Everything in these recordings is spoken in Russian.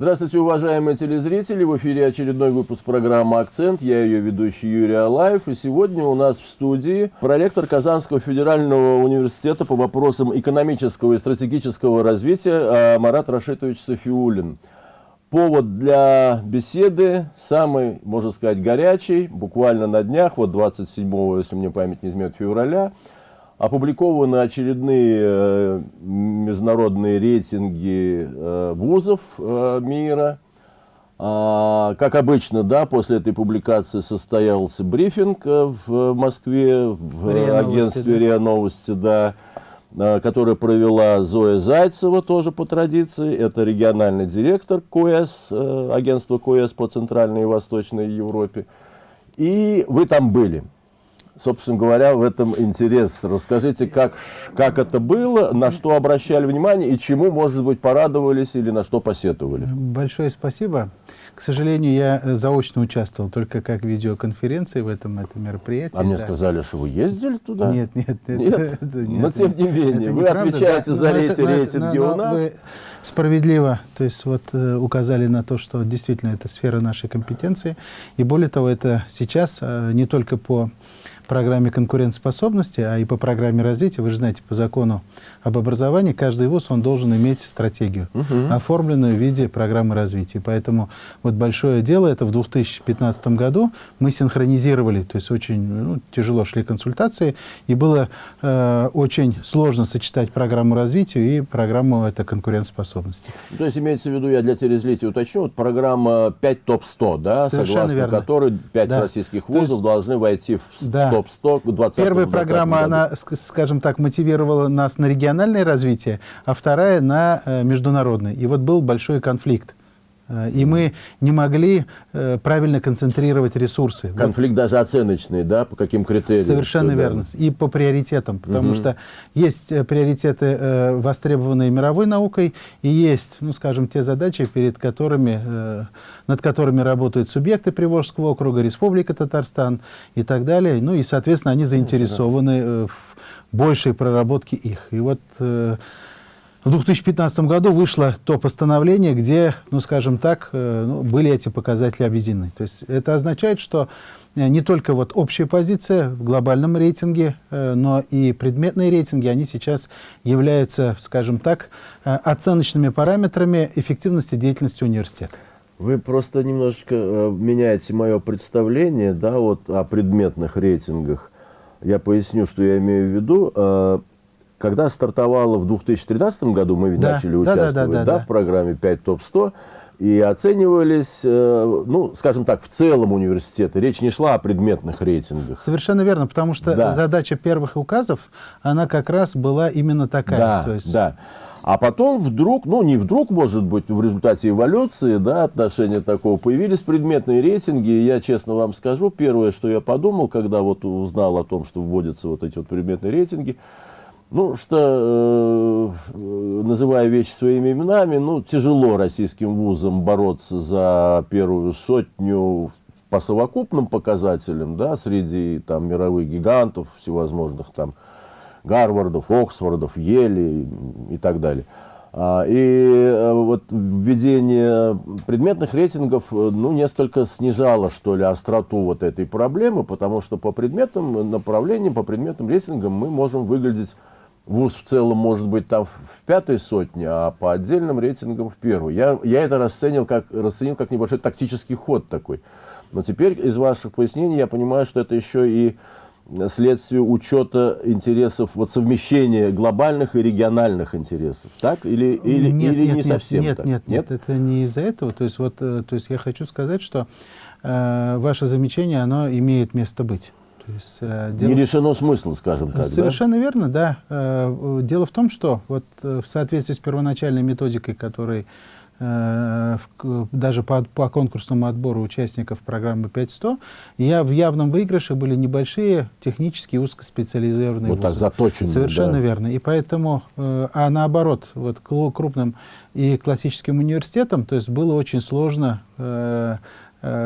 Здравствуйте, уважаемые телезрители! В эфире очередной выпуск программы «Акцент». Я ее ведущий Юрий Алаев. И сегодня у нас в студии проректор Казанского федерального университета по вопросам экономического и стратегического развития а, Марат Рашитович Софиулин. Повод для беседы самый, можно сказать, горячий. Буквально на днях, вот 27, если мне память не изменит, февраля – Опубликованы очередные э, международные рейтинги э, вузов э, мира. А, как обычно, да, после этой публикации состоялся брифинг в Москве, в РИА агентстве РИА Новости, да, который провела Зоя Зайцева, тоже по традиции. Это региональный директор КОЭС, агентства КОЭС по Центральной и Восточной Европе. И вы там были собственно говоря, в этом интерес. Расскажите, как, как это было, на что обращали внимание и чему, может быть, порадовались или на что посетовали? Большое спасибо. К сожалению, я э, заочно участвовал только как видеоконференции в этом, этом мероприятии. А да. мне сказали, что вы ездили туда? Нет, нет. нет? Это, это, нет но тем не менее, вы отвечаете да, за эти рейтинги но, но, у нас. Вы справедливо то есть, вот, э, указали на то, что действительно это сфера нашей компетенции. И более того, это сейчас э, не только по программе конкурентоспособности, а и по программе развития, вы же знаете, по закону об образовании, каждый вуз он должен иметь стратегию, угу. оформленную в виде программы развития. Поэтому вот большое дело, это в 2015 году мы синхронизировали, то есть очень ну, тяжело шли консультации, и было э, очень сложно сочетать программу развития и программу это, конкурентоспособности. То есть имеется в виду, я для телезрителей уточню, вот программа 5 топ-100, да, Совершенно согласно верно. которой 5 да. российских вузов есть, должны войти в да. Топ-100 к 20 Первая программа, году. она, скажем так, мотивировала нас на региональное развитие, а вторая на э, международное. И вот был большой конфликт. Э, и мы не могли э, правильно концентрировать ресурсы. Конфликт вот. даже оценочный, да, по каким критериям? Совершенно верно. И по приоритетам, потому угу. что есть приоритеты, востребованные мировой наукой, и есть, ну, скажем, те задачи, перед которыми, над которыми работают субъекты Приволжского округа, Республика Татарстан и так далее. Ну и, соответственно, они заинтересованы в большей проработке их. И вот в 2015 году вышло то постановление, где, ну, скажем так, э, ну, были эти показатели объединены. То есть это означает, что э, не только вот общая позиция в глобальном рейтинге, э, но и предметные рейтинги, они сейчас являются, скажем так, оценочными параметрами эффективности деятельности университета. Вы просто немножечко меняете мое представление да, вот, о предметных рейтингах. Я поясню, что я имею в виду. Когда стартовало в 2013 году, мы ведь да, начали да, участвовать да, да, да, да, в программе 5 ТОП-100, и оценивались, э, ну, скажем так, в целом университеты. Речь не шла о предметных рейтингах. Совершенно верно, потому что да. задача первых указов, она как раз была именно такая. Да, То есть... да. А потом вдруг, ну не вдруг, может быть, в результате эволюции, да, отношения такого, появились предметные рейтинги. И я честно вам скажу, первое, что я подумал, когда вот узнал о том, что вводятся вот эти вот предметные рейтинги – ну, что, э, называя вещи своими именами, ну, тяжело российским вузам бороться за первую сотню по совокупным показателям, да, среди там мировых гигантов всевозможных там Гарвардов, Оксфордов, Ели и так далее. А, и э, вот введение предметных рейтингов ну, несколько снижало, что ли, остроту вот этой проблемы, потому что по предметам направлениям, по предметным рейтингам мы можем выглядеть ВУЗ в целом может быть там в пятой сотне, а по отдельным рейтингам в первой. Я, я это расценил как, расценил как небольшой тактический ход такой. Но теперь из ваших пояснений я понимаю, что это еще и следствие учета интересов, вот совмещения глобальных и региональных интересов, так? Или, или, нет, или нет, не нет, совсем нет, так? Нет, нет, нет, это не из-за этого. То есть, вот, э, то есть я хочу сказать, что э, ваше замечание, оно имеет место быть. То есть, э, дело... Не решено смысл, скажем так, Совершенно да? верно, да. Э, дело в том, что вот э, в соответствии с первоначальной методикой, которой даже по, по конкурсному отбору участников программы 5100, я в явном выигрыше были небольшие технические узкоспециализированные вот вузы. так заточенные. Совершенно да. верно. И поэтому, а наоборот, вот крупным и классическим университетам, то есть было очень сложно Э,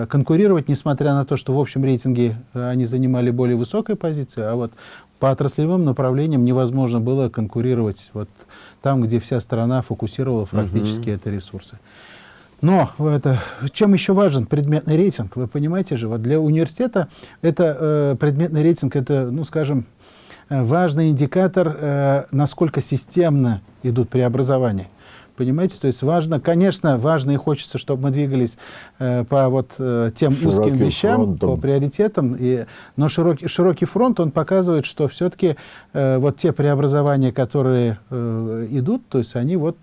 конкурировать, несмотря на то, что в общем рейтинге э, они занимали более высокую позицию, а вот по отраслевым направлениям невозможно было конкурировать вот там, где вся страна фокусировала практически -huh. это ресурсы. Но это, чем еще важен предметный рейтинг? Вы понимаете же, вот для университета это э, предметный рейтинг, это, ну, скажем, э, важный индикатор, э, насколько системно идут преобразования. Понимаете, то есть важно, конечно, важно и хочется, чтобы мы двигались э, по вот э, тем Широким узким вещам, фронтом. по приоритетам. И, но широкий, широкий фронт, он показывает, что все-таки э, вот те преобразования, которые э, идут, то есть они вот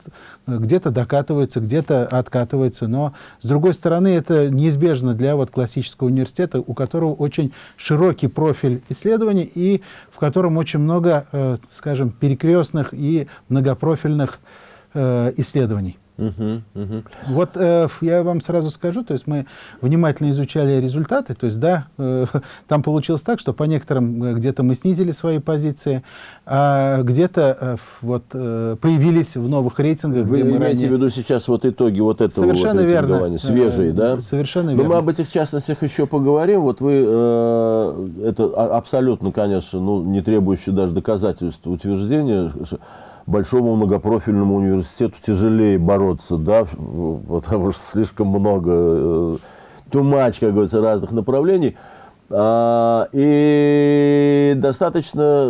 где-то докатываются, где-то откатываются. Но, с другой стороны, это неизбежно для вот классического университета, у которого очень широкий профиль исследований и в котором очень много, э, скажем, перекрестных и многопрофильных э, исследований. Угу, угу. Вот э, я вам сразу скажу, то есть мы внимательно изучали результаты, то есть да, э, там получилось так, что по некоторым э, где-то мы снизили свои позиции, а где-то э, вот э, появились в новых рейтингах. Вы где имеете ранее... в виду сейчас вот итоги вот этого Совершенно вот верно. свежие, э, да? Совершенно верно. Но мы об этих частностях еще поговорим. Вот вы, э, это абсолютно, конечно, ну, не требующее даже доказательств утверждения, большому многопрофильному университету тяжелее бороться, да, потому что слишком много, тумач, как говорится, разных направлений. А, и достаточно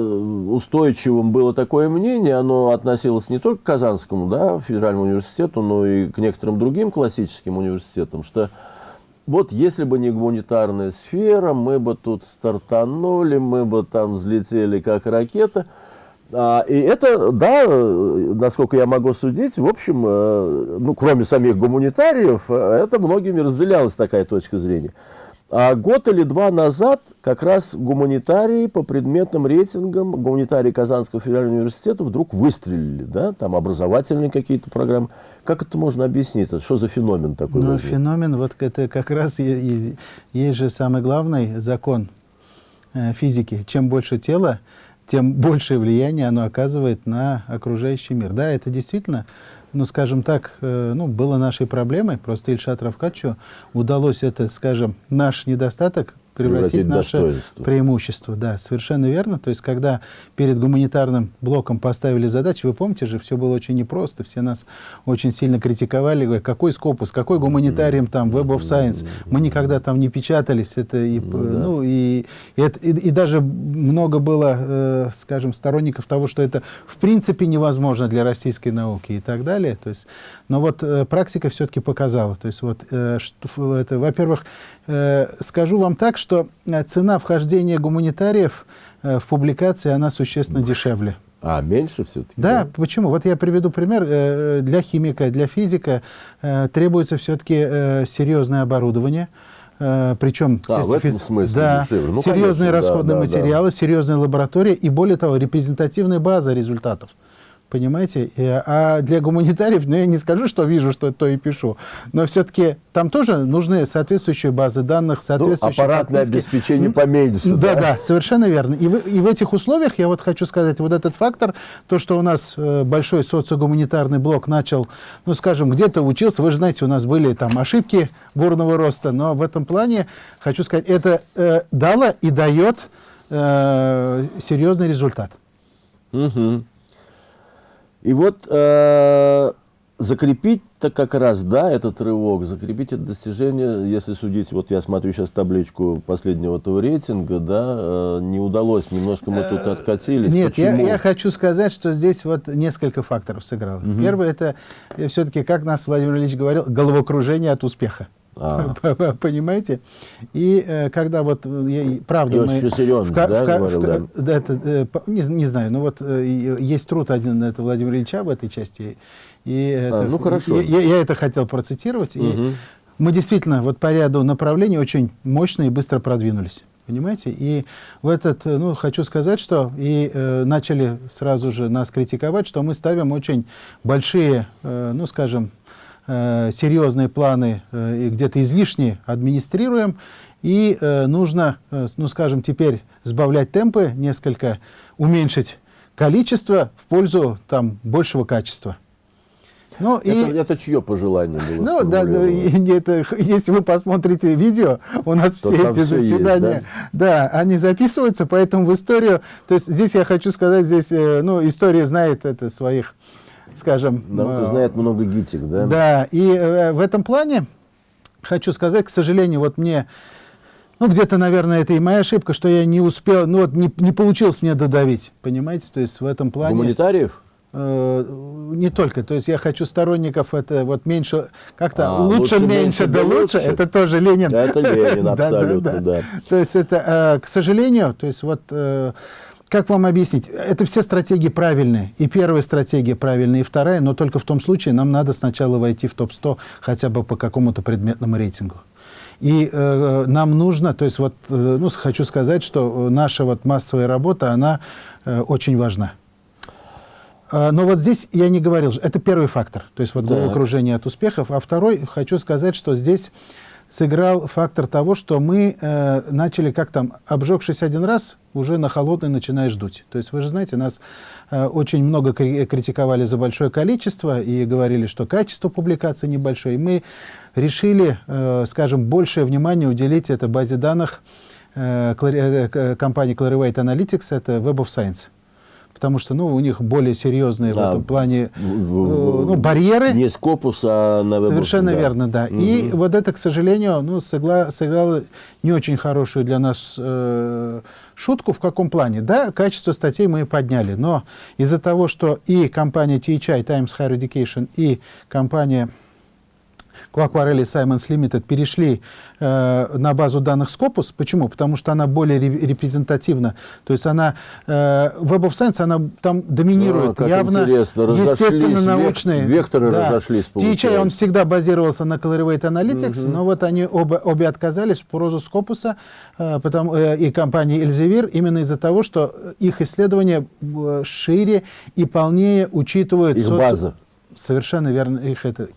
устойчивым было такое мнение, оно относилось не только к Казанскому да, федеральному университету, но и к некоторым другим классическим университетам, что вот если бы не гуманитарная сфера, мы бы тут стартанули, мы бы там взлетели как ракета – а, и это, да, насколько я могу судить, в общем, э, ну, кроме самих гуманитариев, э, это многими разделялась такая точка зрения. А год или два назад как раз гуманитарии по предметным рейтингам, гуманитарии Казанского федерального университета вдруг выстрелили, да, там образовательные какие-то программы. Как это можно объяснить? Что за феномен такой? Ну, феномен, вот это как раз есть, есть же самый главный закон э, физики. Чем больше тела, тем большее влияние оно оказывает на окружающий мир. Да, это действительно, ну, скажем так, э, ну, было нашей проблемой. Просто Ильшат Равкачу удалось это, скажем, наш недостаток превратить, наше преимущество. Да, совершенно верно. То есть, когда перед гуманитарным блоком поставили задачу, вы помните же, все было очень непросто, все нас очень сильно критиковали, говоря, какой скопус, какой гуманитарием там, Web of Science, мы никогда там не печатались, это и, ну, да. ну, и, и, и, и даже много было, э, скажем, сторонников того, что это в принципе невозможно для российской науки и так далее. То есть, но вот э, практика все-таки показала. То есть, вот, э, что, это, во-первых, э, скажу вам так, что э, цена вхождения гуманитариев э, в публикации, она существенно дешевле. А, меньше все-таки? Да, да, почему? Вот я приведу пример. Э, для химика, для физика требуется все-таки серьезное оборудование, причем а, в этом смысле да, ну, серьезные конечно, расходные да, материалы, да. серьезная лаборатория и, более того, репрезентативная база результатов. Понимаете? А для гуманитариев, ну я не скажу, что вижу, что то и пишу, но все-таки там тоже нужны соответствующие базы данных, ну, соответствующие... Ну, аппаратное подписки. обеспечение поменьше. Да, да, да, совершенно верно. И в, и в этих условиях, я вот хочу сказать, вот этот фактор, то, что у нас э, большой социогуманитарный блок начал, ну скажем, где-то учился, вы же знаете, у нас были там ошибки бурного роста, но в этом плане, хочу сказать, это э, дало и дает э, серьезный результат. Угу. И вот э, закрепить-то как раз, да, этот рывок, закрепить это достижение, если судить, вот я смотрю сейчас табличку последнего этого рейтинга, да, э, не удалось, немножко мы тут э, откатились. Нет, я, я хочу сказать, что здесь вот несколько факторов сыграло. Угу. Первый, это э, все-таки, как нас Владимир Ильич говорил, головокружение от успеха. А. Понимаете? И э, когда вот, э, я, правда, мы... В, да, в, говорил, в, да? Это, э, не, не знаю, но вот э, есть труд один это Владимира Ильича в этой части. И а, это, ну, хорошо. Я, я это хотел процитировать. Угу. И мы действительно вот по ряду направлений очень мощно и быстро продвинулись. Понимаете? И в этот, ну, хочу сказать, что и э, начали сразу же нас критиковать, что мы ставим очень большие, э, ну, скажем, серьезные планы э, и где-то излишне администрируем, и э, нужно, ну скажем, теперь сбавлять темпы, несколько уменьшить количество в пользу там, большего качества. Ну, это, и, это чье пожелание было? Ну, да, да, это, если вы посмотрите видео, у нас То все эти все заседания, есть, да? да, они записываются, поэтому в историю, то есть здесь я хочу сказать, здесь, ну, история знает это своих скажем... Наука знает много гитик, да? Да, и в этом плане хочу сказать, к сожалению, вот мне ну, где-то, наверное, это и моя ошибка, что я не успел, ну, вот не, не получилось мне додавить, понимаете? То есть в этом плане... Гуманитариев? Э, не только. То есть я хочу сторонников, это вот меньше, как-то а, лучше, лучше, меньше, да лучше, это тоже Ленин. Это Ленин, абсолютно, да. То есть это, э, к сожалению, то есть вот... Э, как вам объяснить? Это все стратегии правильные. И первая стратегия правильная, и вторая, но только в том случае нам надо сначала войти в топ-100 хотя бы по какому-то предметному рейтингу. И э, нам нужно, то есть вот, э, ну, хочу сказать, что наша вот массовая работа, она э, очень важна. А, но вот здесь я не говорил, это первый фактор, то есть вот да. окружение от успехов. А второй, хочу сказать, что здесь сыграл фактор того, что мы э, начали, как там, обжегшись один раз, уже на холодный начинаешь дуть. То есть вы же знаете, нас э, очень много критиковали за большое количество и говорили, что качество публикации небольшое. И мы решили, э, скажем, большее внимание уделить этой базе данных э, э компании Clarivate Analytics, это Web of Science потому что ну, у них более серьезные да, в этом плане в, в, ну, барьеры. Не Scopus, а на Совершенно да. верно, да. Угу. И вот это, к сожалению, ну, сыграло, сыграло не очень хорошую для нас э, шутку. В каком плане? Да, качество статей мы подняли, но из-за того, что и компания THI, Times Higher Education, и компания Quacquarelli Simons Limited перешли э, на базу данных Scopus. Почему? Потому что она более репрезентативна. То есть она, э, Web of Science, она там доминирует. А, явно, естественно, научные. Векторы да. разошлись. THI, он всегда базировался на Clarivate Analytics, угу. но вот они оба, обе отказались в пользу Scopus э, потому, э, и компании Elsevier именно из-за того, что их исследования э, шире и полнее учитывают... Их соци... база. Совершенно верно. Их это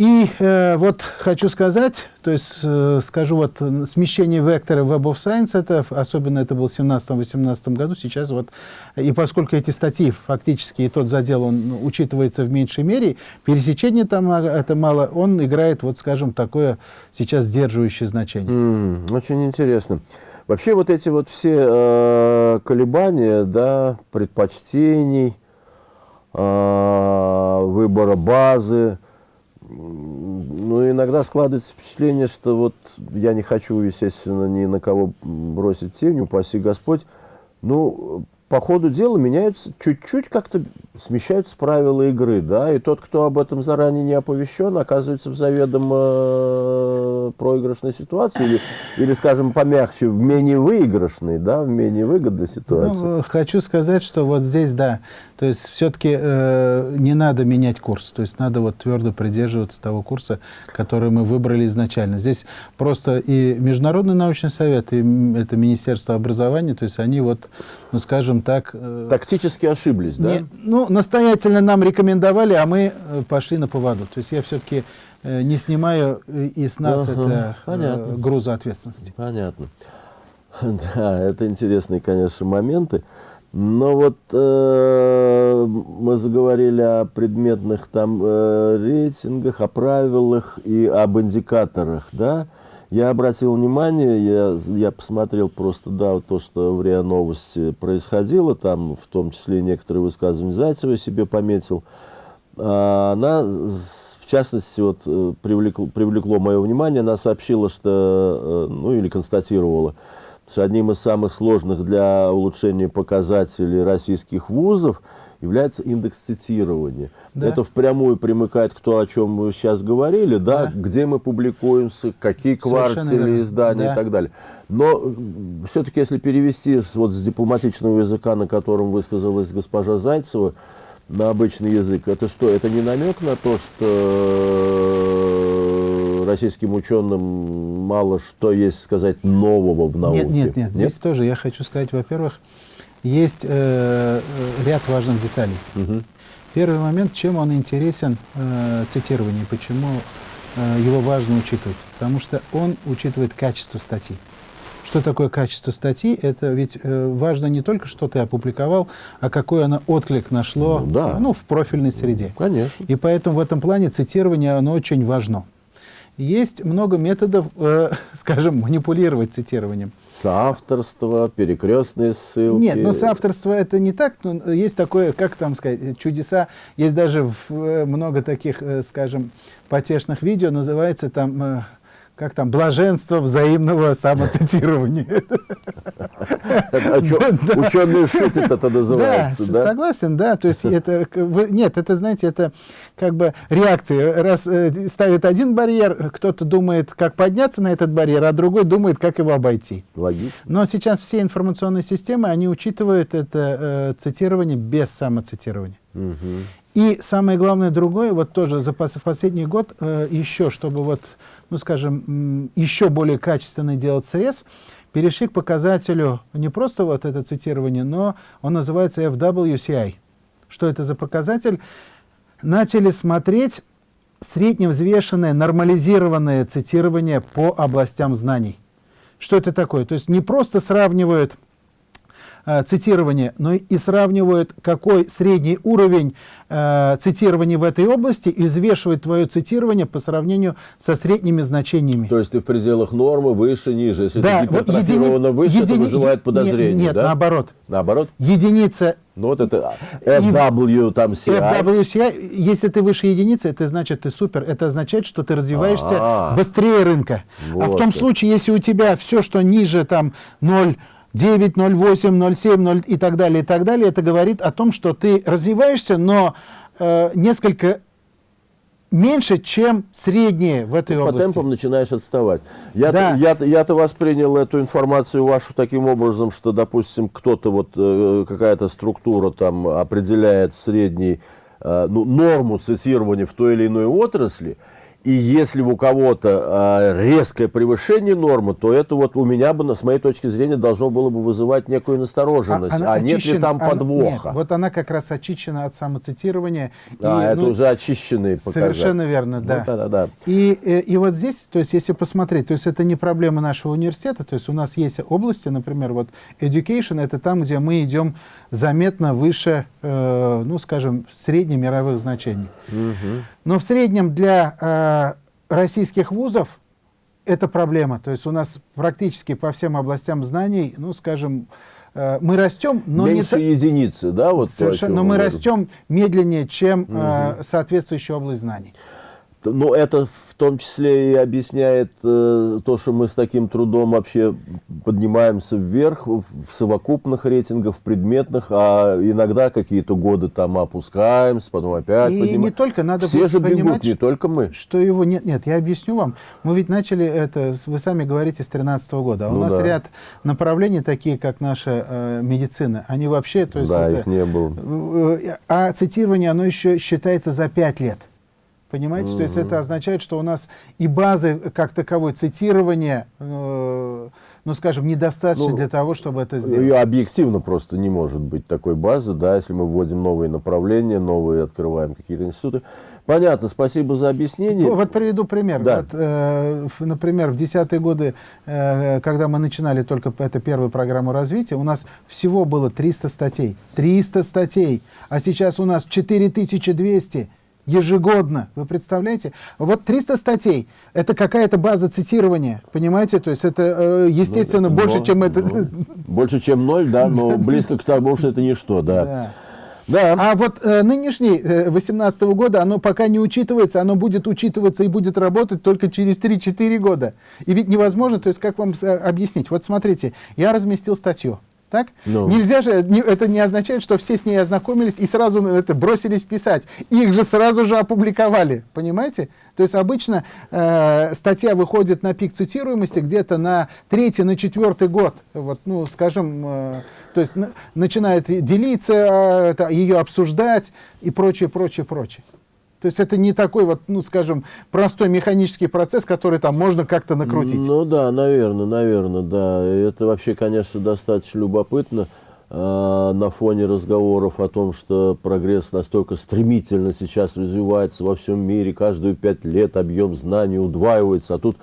и э, вот хочу сказать, то есть э, скажу вот смещение вектора Web of Science, это, особенно это было в 17-18 году, сейчас вот, и поскольку эти статьи фактически, и тот задел, он учитывается в меньшей мере, пересечение там это мало, он играет, вот скажем, такое сейчас сдерживающее значение. Mm, очень интересно. Вообще вот эти вот все э, колебания, да, предпочтений, э, выбора базы, ну, иногда складывается впечатление, что вот я не хочу, естественно, ни на кого бросить тень, упаси Господь. Ну, по ходу дела меняются, чуть-чуть как-то смещаются правила игры, да, и тот, кто об этом заранее не оповещен, оказывается в заведомо э, проигрышной ситуации, или, или, скажем, помягче, в менее выигрышной, да, в менее выгодной ситуации. Ну, хочу сказать, что вот здесь, да, то есть все-таки э, не надо менять курс, то есть надо вот твердо придерживаться того курса, который мы выбрали изначально. Здесь просто и Международный научный совет, и это Министерство образования, то есть они вот, ну, скажем, так... Э, Тактически ошиблись, да? Не, ну, настоятельно нам рекомендовали, а мы э, пошли на поводу. То есть я все-таки э, не снимаю и с нас ага, это понятно. груза ответственности. Понятно. Да, это интересные, конечно, моменты. Но вот э, мы заговорили о предметных там э, рейтингах, о правилах и об индикаторах, да? Я обратил внимание, я, я посмотрел просто, да, то, что в РИА Новости происходило, там в том числе некоторые высказывания Зайцева себе пометил. А, она, в частности, вот, э, привлекло, привлекло мое внимание, она сообщила, что, э, ну или констатировала, что одним из самых сложных для улучшения показателей российских вузов – является индекс цитирования. Да. Это впрямую примыкает к то, о чем мы сейчас говорили, да, да. где мы публикуемся, какие квартиры, издания да. и так далее. Но все-таки, если перевести вот с дипломатичного языка, на котором высказалась госпожа Зайцева, на обычный язык, это что? Это не намек на то, что российским ученым мало что есть сказать нового в науке? Нет, нет, нет. нет? Здесь тоже я хочу сказать, во-первых, есть э, э, ряд важных деталей. Угу. Первый момент, чем он интересен э, цитированию, почему э, его важно учитывать. Потому что он учитывает качество статьи. Что такое качество статьи? Это ведь э, важно не только, что ты опубликовал, а какой оно отклик нашло ну, да. ну, в профильной среде. Конечно. И поэтому в этом плане цитирование оно очень важно. Есть много методов, э, скажем, манипулировать цитированием. Соавторство, перекрестные ссылки. Нет, но соавторство это не так. Но есть такое, как там сказать, чудеса. Есть даже в, э, много таких, э, скажем, потешных видео, называется там э, как там, блаженство взаимного самоцитирования. Ученые шутят, это называется, да? согласен, да. То есть это, нет, это, знаете, это как бы реакция. Раз э, ставит один барьер, кто-то думает, как подняться на этот барьер, а другой думает, как его обойти. Логично. Но сейчас все информационные системы, они учитывают это э, цитирование без самоцитирования. И самое главное другое, вот тоже за последний год э, еще, чтобы вот ну, скажем, еще более качественный делать срез, перешли к показателю не просто вот это цитирование, но он называется FWCI. Что это за показатель? Начали смотреть средневзвешенное, нормализированное цитирование по областям знаний. Что это такое? То есть не просто сравнивают э, цитирование, но и сравнивают, какой средний уровень э, цитирования в этой области и взвешивают твое цитирование по сравнению со средними значениями. То есть ты в пределах нормы, выше, ниже. Если да, ты гипертрофировано едини... выше, едини... это вызывает подозрение, Нет, нет да? наоборот. Наоборот? Единица ну вот это FW там CI. FWCI, если ты выше единицы, это значит ты супер. Это означает, что ты развиваешься а -а -а. быстрее рынка. Вот а в том случае, если у тебя все, что ниже там 0, 9, 0, 8, 0, 7, 0 и так далее, и так далее, это говорит о том, что ты развиваешься, но э, несколько меньше, чем среднее в этой Ты области. По темпам начинаешь отставать. Я-то да. я, я воспринял эту информацию вашу таким образом, что, допустим, кто-то, вот э, какая-то структура там определяет средний, э, ну, норму цитирования в той или иной отрасли, и если у кого-то э, резкое превышение нормы, то это вот у меня бы, с моей точки зрения, должно было бы вызывать некую настороженность. А, а нет ли там подвоха? Нет, вот она как раз очищена от самоцитирования. А, и, это ну, уже очищенные показатели. Совершенно верно, да. Ну, да, да, да. И, и, э, и вот здесь, то есть если посмотреть, то есть это не проблема нашего университета, то есть у нас есть области, например, вот education, это там, где мы идем заметно выше, э, ну, скажем, среднемировых значений. Угу. Но в среднем для э, российских вузов это проблема. То есть у нас практически по всем областям знаний, ну, скажем, э, мы растем, но Меньше не... единицы, да? Вот Совершенно, но мы растем медленнее, чем угу. э, соответствующая область знаний. Но это в том числе и объясняет э, то, что мы с таким трудом вообще поднимаемся вверх в совокупных рейтингах, в предметных, а иногда какие-то годы там опускаемся, потом опять и поднимаем. не только, надо Все же понимать, бегут, не только мы. Что его нет, нет, я объясню вам. Мы ведь начали это, вы сами говорите, с 2013 года. А ну у нас да. ряд направлений, такие как наша э, медицина, они вообще, то есть да, это, их не было. Э, а цитирование, оно еще считается за 5 лет. Понимаете? Mm -hmm. То есть это означает, что у нас и базы как таковой цитирования, э, ну, скажем, недостаточно ну, для того, чтобы это сделать. Ее объективно просто не может быть такой базы, да, если мы вводим новые направления, новые открываем какие-то институты. Понятно, спасибо за объяснение. Вот приведу пример. Да. Вот, э, например, в десятые годы, э, когда мы начинали только эту первую программу развития, у нас всего было 300 статей. 300 статей. А сейчас у нас 4200 ежегодно. Вы представляете? Вот 300 статей. Это какая-то база цитирования, понимаете? То есть это, э, естественно, ну, больше, но, чем это... Ну, больше, чем ноль, да, но близко к тому, что это ничто, да. да. Да. А вот э, нынешний, э, 18 -го года, оно пока не учитывается, оно будет учитываться и будет работать только через 3-4 года. И ведь невозможно, то есть как вам э, объяснить? Вот смотрите, я разместил статью. Так? No. Ну. Нельзя же, это не означает, что все с ней ознакомились и сразу это бросились писать. Их же сразу же опубликовали, понимаете? То есть обычно э, статья выходит на пик цитируемости где-то на третий, на четвертый год. Вот, ну, скажем, э, то есть на, начинает делиться, э, ее обсуждать и прочее, прочее, прочее. То есть это не такой вот, ну, скажем, простой механический процесс, который там можно как-то накрутить. Ну да, наверное, наверное, да. Это вообще, конечно, достаточно любопытно э, на фоне разговоров о том, что прогресс настолько стремительно сейчас развивается во всем мире, каждые пять лет объем знаний удваивается, а тут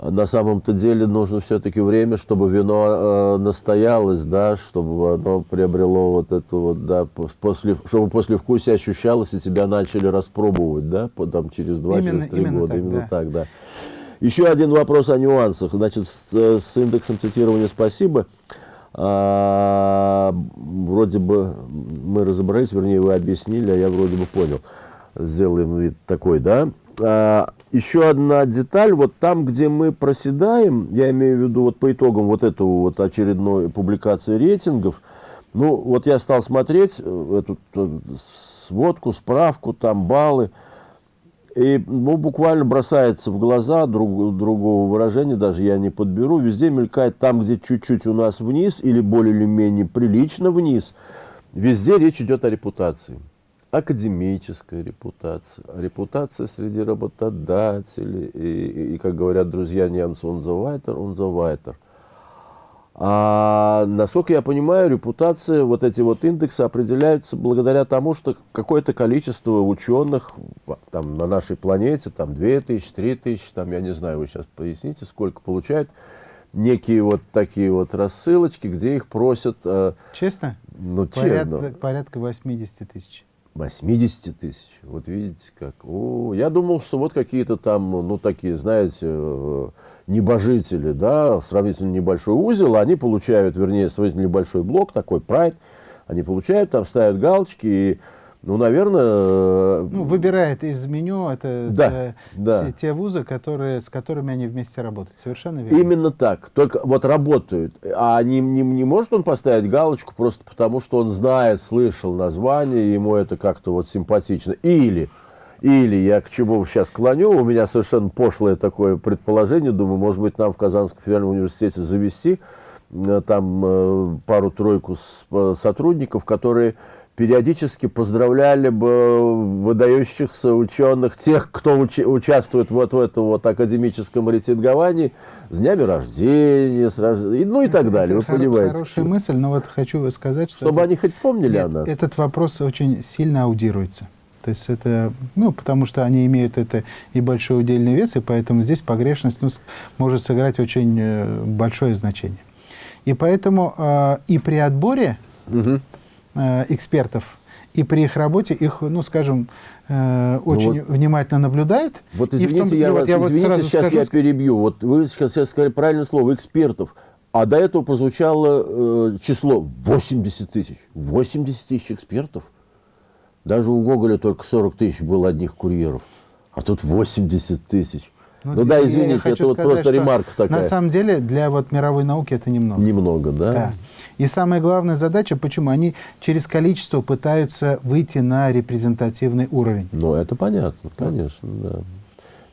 на самом-то деле нужно все-таки время, чтобы вино э, настоялось, да, чтобы оно приобрело вот это вот, да, после, чтобы после вкуса ощущалось, и тебя начали распробовать, да, там через два, именно, через три года, так, именно да. так, да. Еще один вопрос о нюансах. Значит, с, с индексом цитирования спасибо. А, вроде бы мы разобрались, вернее, вы объяснили, а я вроде бы понял. Сделаем вид такой, да? А, еще одна деталь, вот там, где мы проседаем, я имею в виду вот по итогам вот этого вот очередной публикации рейтингов, ну, вот я стал смотреть э, эту э, сводку, справку, там баллы, и ну, буквально бросается в глаза, друг, другого выражения даже я не подберу, везде мелькает там, где чуть-чуть у нас вниз или более или менее прилично вниз, везде речь идет о репутации. Академическая репутация, репутация среди работодателей, и, и, как говорят друзья немцы, он за вайтер, он за вайтер. А насколько я понимаю, репутация, вот эти вот индексы определяются благодаря тому, что какое-то количество ученых там, на нашей планете, там 2000, 3000, там, я не знаю, вы сейчас поясните, сколько получают, некие вот такие вот рассылочки, где их просят... Э, честно? Ну, Порядок, честно. Порядка 80 тысяч. 80 тысяч. Вот видите как. О, я думал, что вот какие-то там, ну, такие, знаете, э, небожители, да, сравнительно небольшой узел, они получают, вернее, сравнительно небольшой блок, такой прайд, они получают, там ставят галочки, и, ну, наверное... Э, ну, выбирает из меню это да, те, да. Те, вузы, которые, с которыми они вместе работают. Совершенно верно. Именно так. Только вот работают. А не, не, не может он поставить галочку просто потому, что он знает, слышал название, ему это как-то вот симпатично. Или или я к чему сейчас клоню, у меня совершенно пошлое такое предположение, думаю, может быть, нам в Казанском федеральном университете завести э, там э, пару-тройку сотрудников, которые периодически поздравляли бы выдающихся ученых, тех, кто уч участвует вот в этом вот академическом рейтинговании, с днями рождения, с рож... ну и так далее, это вы понимаете. Хорошая мысль, но вот хочу сказать, что... Чтобы это... они хоть помнили Нет, о нас. Этот вопрос очень сильно аудируется. То есть это, ну, потому что они имеют это и большой удельный вес, и поэтому здесь погрешность ну, может сыграть очень э, большое значение. И поэтому э, и при отборе угу. Э, экспертов, и при их работе их, ну, скажем, э, ну очень ну вот, внимательно наблюдают. Вот извините, том, я, вас, вот, я извините, вот сейчас скажу, я перебью. Вот вы сейчас, сейчас сказали правильное слово, экспертов. А до этого прозвучало э, число 80 тысяч. 80 тысяч экспертов. Даже у Гоголя только 40 тысяч было одних курьеров, а тут 80 тысяч. Ну, ну да, извините, это вот просто ремарка такая. На самом деле для вот мировой науки это немного. Немного, да? Да. И самая главная задача, почему? Они через количество пытаются выйти на репрезентативный уровень. Ну, это понятно, конечно, да.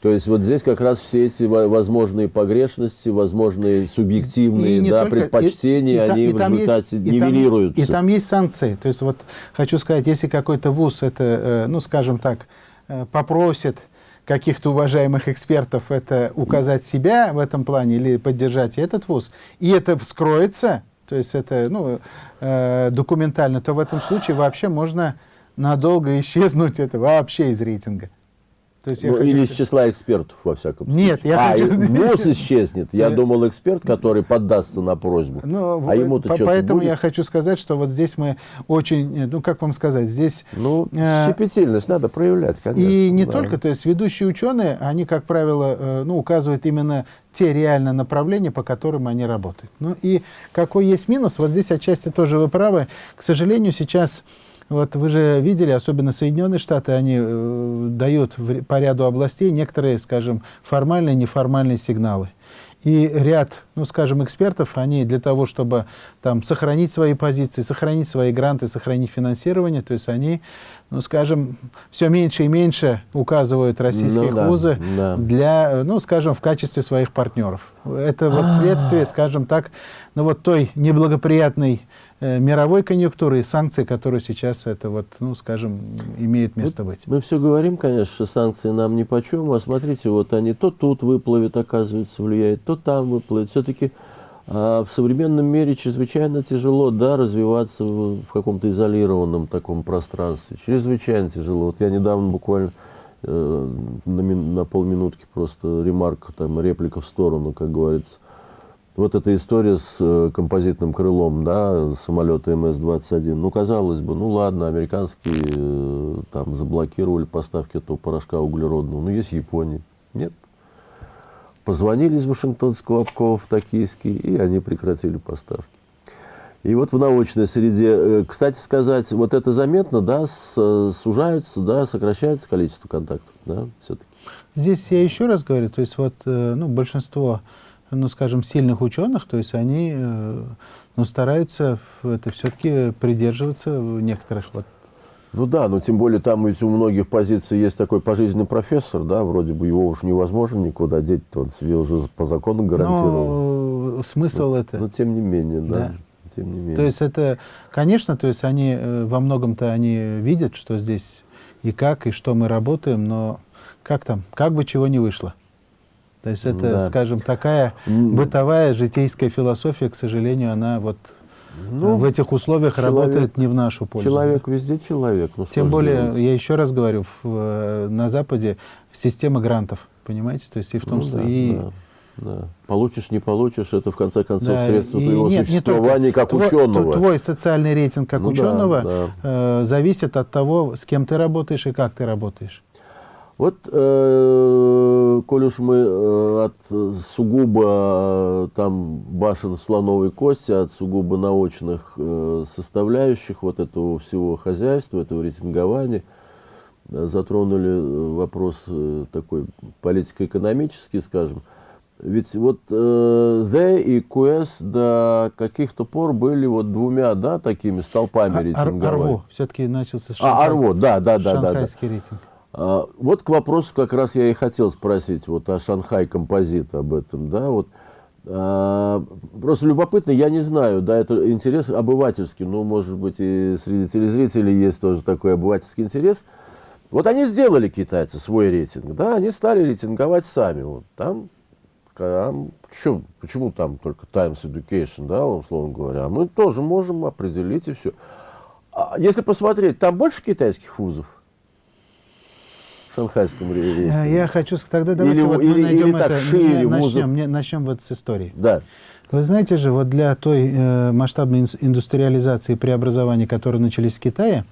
То есть вот здесь как раз все эти возможные погрешности, возможные субъективные да, только, предпочтения, и, и, они и в результате есть, нивелируются. И там, и там есть санкции. То есть вот хочу сказать, если какой-то вуз это, э, ну скажем так, э, попросит каких-то уважаемых экспертов это указать себя в этом плане или поддержать этот вуз, и это вскроется, то есть это ну, э, документально, то в этом случае вообще можно надолго исчезнуть это вообще из рейтинга. То есть ну, или сказать... из числа экспертов, во всяком случае. Нет, я а, хочу... ВУЗ исчезнет. Я думал, эксперт, который поддастся на просьбу. Ну, а ему-то по Поэтому будет? я хочу сказать, что вот здесь мы очень, ну, как вам сказать, здесь... Ну, э, щепетильность надо проявлять, конечно. И не да. только, то есть ведущие ученые, они, как правило, э, ну, указывают именно те реальные направления, по которым они работают. Ну и какой есть минус, вот здесь отчасти тоже вы правы. К сожалению, сейчас вот вы же видели, особенно Соединенные Штаты, они э, дают в, по ряду областей некоторые, скажем, формальные, неформальные сигналы. И ряд, ну, скажем, экспертов, они для того, чтобы там сохранить свои позиции, сохранить свои гранты, сохранить финансирование, то есть они, ну, скажем, все меньше и меньше указывают российские ну, вузы да, для, ну, скажем, в качестве своих партнеров. Это вот а. следствие, скажем так, ну, вот той неблагоприятной мировой конъюнктуры и санкции, которые сейчас, это вот, ну, скажем, имеют место быть. Мы все говорим, конечно, что санкции нам ни по чему, а смотрите, вот они то тут выплывет, оказывается, влияет, то там выплывет. Все-таки а в современном мире чрезвычайно тяжело, да, развиваться в, в каком-то изолированном таком пространстве. Чрезвычайно тяжело. Вот я недавно буквально э, на, на полминутки просто ремарка, там, реплика в сторону, как говорится, вот эта история с э, композитным крылом, да, самолета МС-21, ну, казалось бы, ну, ладно, американские э, там заблокировали поставки этого порошка углеродного, но есть Япония. Нет. позвонили из Вашингтонского обкова в Токийский, и они прекратили поставки. И вот в научной среде, э, кстати сказать, вот это заметно, да, сужаются, да, сокращается количество контактов, да, все-таки. Здесь я еще раз говорю, то есть вот, ну, большинство, ну, скажем, сильных ученых, то есть они, э, ну, стараются это все-таки придерживаться некоторых вот ну да, но тем более там ведь у многих позиций есть такой пожизненный профессор, да, вроде бы его уж невозможно никуда деть, он себе уже по закону гарантировал. Но смысл но, это. Но тем не менее, да. да. Тем не менее. То есть это, конечно, то есть они э, во многом-то они видят, что здесь и как, и что мы работаем, но как там, как бы чего не вышло. То есть это, да. скажем, такая бытовая житейская философия, к сожалению, она вот ну, в этих условиях человек, работает не в нашу пользу. Человек везде человек. Ну, Тем более, делать? я еще раз говорю, в, э, на Западе система грантов, понимаете? То есть и в том, ну, что... Да, и... да. Да. Получишь, не получишь, это в конце концов да, средство твоего нет, существования как твой, ученого. Твой социальный рейтинг как ну, ученого да, да. Э, зависит от того, с кем ты работаешь и как ты работаешь. Вот, э, коль уж мы э, от сугубо э, там башен слоновой кости, от сугубо научных э, составляющих вот этого всего хозяйства, этого рейтингования, э, затронули вопрос э, такой политико-экономический, скажем, ведь вот э, The и QS до каких-то пор были вот двумя, да, такими столпами а, рейтинговыми. Арво все-таки начался с А, Арво, да, да, да. Шанхайский да, да. рейтинг. А, вот к вопросу как раз я и хотел спросить вот о Шанхай композит об этом, да, вот. А, просто любопытно, я не знаю, да, это интерес обывательский, ну, может быть, и среди телезрителей есть тоже такой обывательский интерес. Вот они сделали, китайцы, свой рейтинг, да, они стали рейтинговать сами, вот, там, там почему, почему там только Times Education, да, условно говоря, мы тоже можем определить и все. А если посмотреть, там больше китайских вузов? Шанхайском рейтинге? Э, я хочу тогда давайте или, вот мы или, найдем или это, шире, начнем, не, начнем вот с истории. Да. Вы знаете же, вот для той э, масштабной индустриализации и преобразования, которые начались в Китае,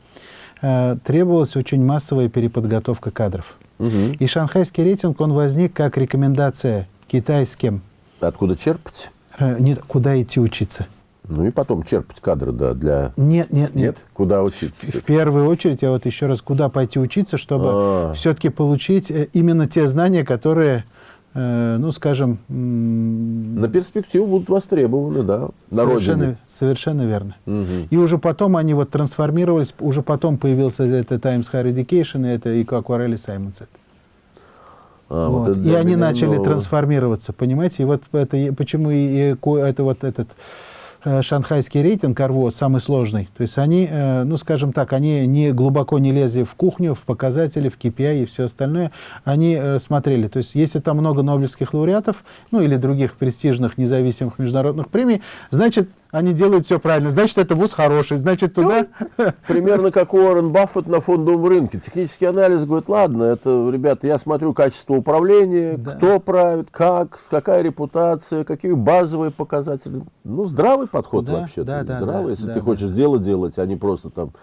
э, требовалась очень массовая переподготовка кадров. Угу. И шанхайский рейтинг, он возник как рекомендация китайским. Откуда черпать? Э, нет, куда идти учиться. Ну и потом черпать кадры, да, для... Нет, нет, нет. нет? Куда учиться? В, в первую очередь, я вот еще раз, куда пойти учиться, чтобы а -а -а. все-таки получить э, именно те знания, которые, э, ну, скажем... На перспективу будут востребованы, да, на совершенно, родине. Совершенно верно. Угу. И уже потом они вот трансформировались, уже потом появился это Times Higher Education, и это и Aquarelli Simons. А, вот. Вот и они начали нового. трансформироваться, понимаете? И вот это, почему и, и это вот этот шанхайский рейтинг РВО самый сложный. То есть они, э, ну скажем так, они не глубоко не лезли в кухню, в показатели, в KPI и все остальное. Они э, смотрели. То есть если там много нобелевских лауреатов, ну или других престижных независимых международных премий, значит они делают все правильно. Значит, это вуз хороший, значит, туда... Ну, примерно как Уоррен Баффет на фондовом рынке. Технический анализ говорит, ладно, это, ребята, я смотрю качество управления, да. кто правит, как, какая репутация, какие базовые показатели. Ну, здравый подход да, вообще. Да, да, здравый, да, если да, ты да, хочешь да. дело делать, а не просто там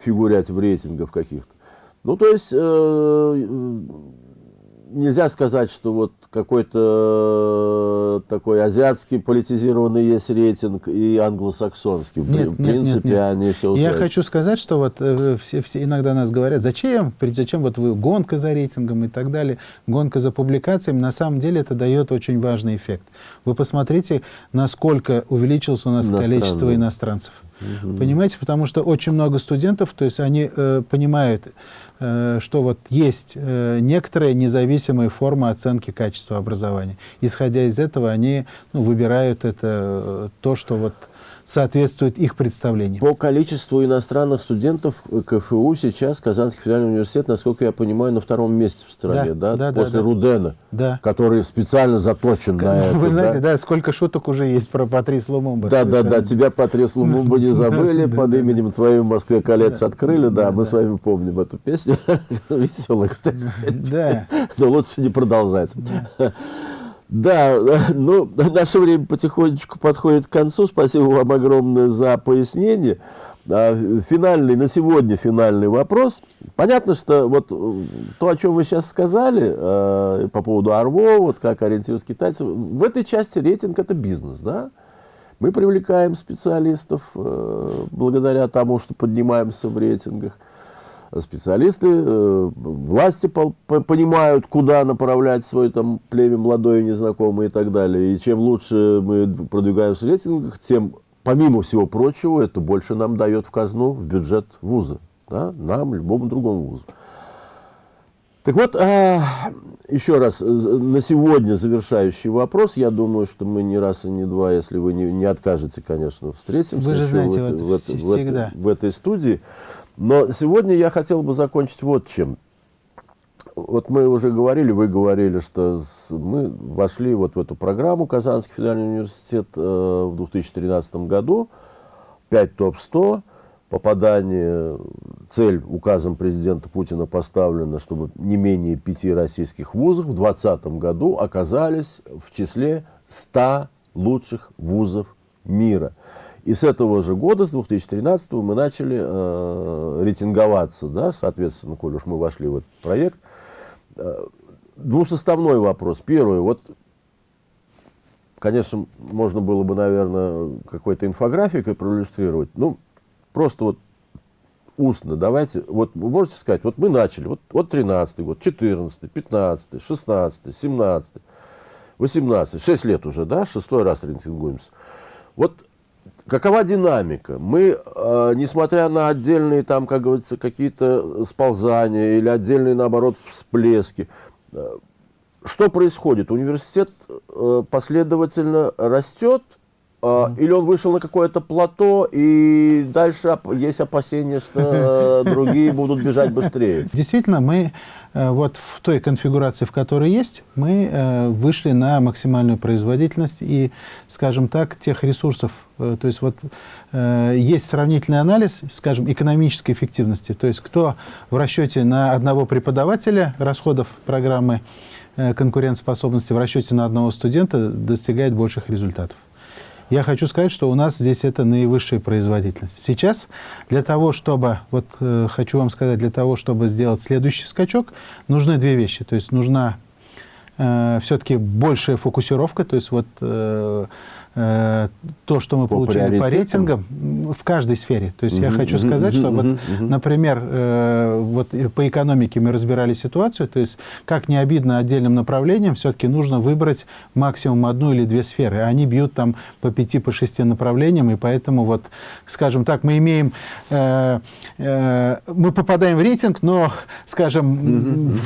фигурять в рейтингах каких-то. Ну, то есть... Э, нельзя сказать, что вот какой-то такой азиатский политизированный есть рейтинг и англосаксонский. Нет, в принципе, нет, нет. они все Я хочу сказать, что вот э, все, все иногда нас говорят, зачем, зачем вот вы гонка за рейтингом и так далее, гонка за публикациями. На самом деле это дает очень важный эффект. Вы посмотрите, насколько увеличилось у нас количество иностранцев. Угу. Понимаете, потому что очень много студентов, то есть они э, понимают, Э, что вот есть э, некоторые независимые формы оценки качества образования. Исходя из этого, они ну, выбирают это, э, то, что вот соответствует их представлениям. По количеству иностранных студентов КФУ сейчас Казанский федеральный университет, насколько я понимаю, на втором месте в стране, да? да? да После да, Рудена, да. который специально заточен на это. Вы знаете, да? да, сколько шуток уже есть про Патрис Лумумба. Да, да, да, тебя Патрис Лумумба не забыли, под именем твоим в Москве колледж открыли, да, мы с вами помним эту песню. Веселая, кстати. Да. Но лучше не продолжать. Да, ну, наше время потихонечку подходит к концу. Спасибо вам огромное за пояснение. А, финальный, на сегодня финальный вопрос. Понятно, что вот э, то, о чем вы сейчас сказали, э, по поводу ОРВО, вот как ориентироваться китайцев, в этой части рейтинг это бизнес, да? Мы привлекаем специалистов э, благодаря тому, что поднимаемся в рейтингах. Специалисты, э, власти по, по, понимают, куда направлять свой там племя молодое, незнакомое и так далее. И чем лучше мы продвигаемся в рейтингах, тем помимо всего прочего, это больше нам дает в казну, в бюджет вуза. Да? Нам, любому другому вузу. Так вот, а, еще раз, на сегодня завершающий вопрос. Я думаю, что мы не раз и не два, если вы не, не откажете, конечно, встретимся. Вы же знаете, в, вот в, всегда. В, в этой студии. Но сегодня я хотел бы закончить вот чем. Вот мы уже говорили, вы говорили, что мы вошли вот в эту программу Казанский федеральный университет э, в 2013 году, 5 топ-100, попадание, цель указом президента Путина поставлена, чтобы не менее пяти российских вузов в 2020 году оказались в числе 100 лучших вузов мира. И с этого же года, с 2013 мы начали э, рейтинговаться, да, соответственно, коль уж мы вошли в этот проект – Э, двусоставной вопрос. Первый, вот, конечно, можно было бы, наверное, какой-то инфографикой проиллюстрировать. Ну, просто вот устно давайте, вот вы можете сказать, вот мы начали, вот, вот 13 год, 14 15 16 17 18 6 лет уже, да, шестой раз рейтингуемся. Вот Какова динамика? Мы, э, несмотря на отдельные, там, как говорится, какие-то сползания или отдельные, наоборот, всплески, э, что происходит? Университет э, последовательно растет. Или он вышел на какое-то плато, и дальше есть опасения, что другие будут бежать быстрее. Действительно, мы э, вот в той конфигурации, в которой есть, мы э, вышли на максимальную производительность и, скажем так, тех ресурсов. Э, то есть вот есть сравнительный анализ, скажем, экономической эффективности. То есть кто в расчете на одного преподавателя расходов программы конкурентоспособности в расчете на одного студента достигает больших результатов. Я хочу сказать, что у нас здесь это наивысшая производительность. Сейчас для того, чтобы, вот э, хочу вам сказать, для того, чтобы сделать следующий скачок, нужны две вещи. То есть нужна э, все-таки большая фокусировка, то есть вот э, то, что мы по получили по рейтингам в каждой сфере. То есть я хочу сказать, что вот, например, э, вот по экономике мы разбирали ситуацию, то есть как не обидно отдельным направлениям, все-таки нужно выбрать максимум одну или две сферы. Они бьют там по пяти, по шести направлениям, и поэтому вот, скажем так, мы имеем, э, мы попадаем в рейтинг, но, скажем,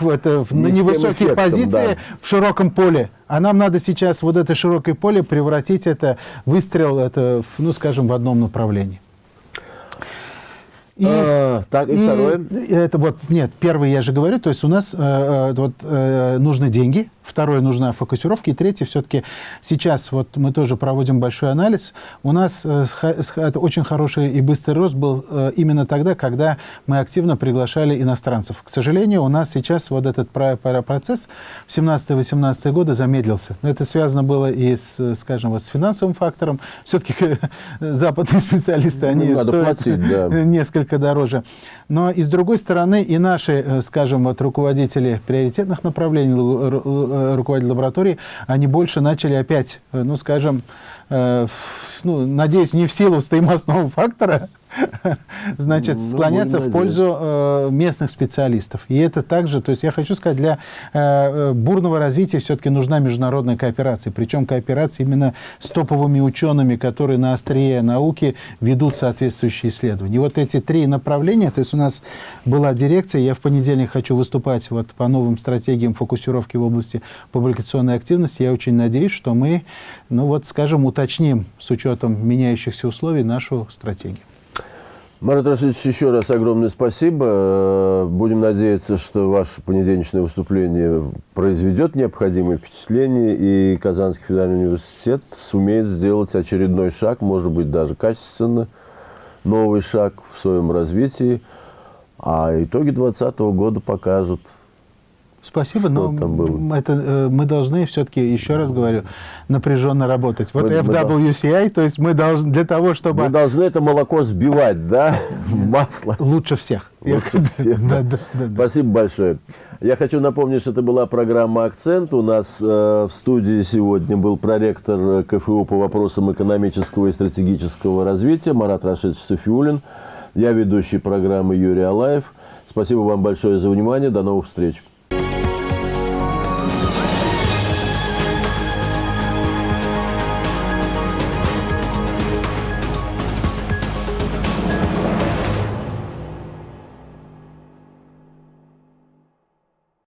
в, это, в, на невысокие эффектом, позиции да. в широком поле. А нам надо сейчас вот это широкое поле превратить это выстрел, это, ну, скажем, в одном направлении. И, а, так, и, и второе? Это вот, нет, первый я же говорю, то есть у нас э, э вот, э, нужны деньги, Второе, нужна фокусировка. И третье, все-таки сейчас вот мы тоже проводим большой анализ. У нас э, очень хороший и быстрый рост был э, именно тогда, когда мы активно приглашали иностранцев. К сожалению, у нас сейчас вот этот процесс в 17-18 годы замедлился. Это связано было и с, скажем, вот с финансовым фактором. Все-таки западные специалисты, они ну, стоят платить, да. несколько дороже. Но и с другой стороны, и наши, э, скажем, вот руководители приоритетных направлений, Э, руководитель лаборатории, они больше начали опять, э, ну, скажем, э, ну, надеюсь, не в силу стоимостного фактора, значит, ну, склоняться в пользу э, местных специалистов. И это также, то есть я хочу сказать, для э, бурного развития все-таки нужна международная кооперация. Причем кооперация именно с топовыми учеными, которые на острие науки ведут соответствующие исследования. И вот эти три направления, то есть у нас была дирекция, я в понедельник хочу выступать вот по новым стратегиям фокусировки в области публикационной активности. Я очень надеюсь, что мы, ну вот, скажем, уточним с учетом меняющихся условий нашу стратегию. Марат Рашидович, еще раз огромное спасибо. Будем надеяться, что ваше понедельничное выступление произведет необходимое впечатление, и Казанский федеральный университет сумеет сделать очередной шаг, может быть, даже качественно, новый шаг в своем развитии. А итоги 2020 года покажут, Спасибо, но это, э, мы должны все-таки, еще раз говорю, напряженно работать. Вот Мы- мы FWCI, то есть мы должны для того, чтобы Мы должны это молоко сбивать, да, в масло. лучше всех. Лучше всех. Да, да, да, да. Спасибо большое. Я хочу напомнить, что это была программа «Акцент». У нас э, в студии сегодня был проректор э, КФУ по вопросам экономического и стратегического развития Марат Рашидович Софиулин. Я ведущий программы Юрий Алаев. Спасибо вам большое за внимание. До новых встреч. Bye.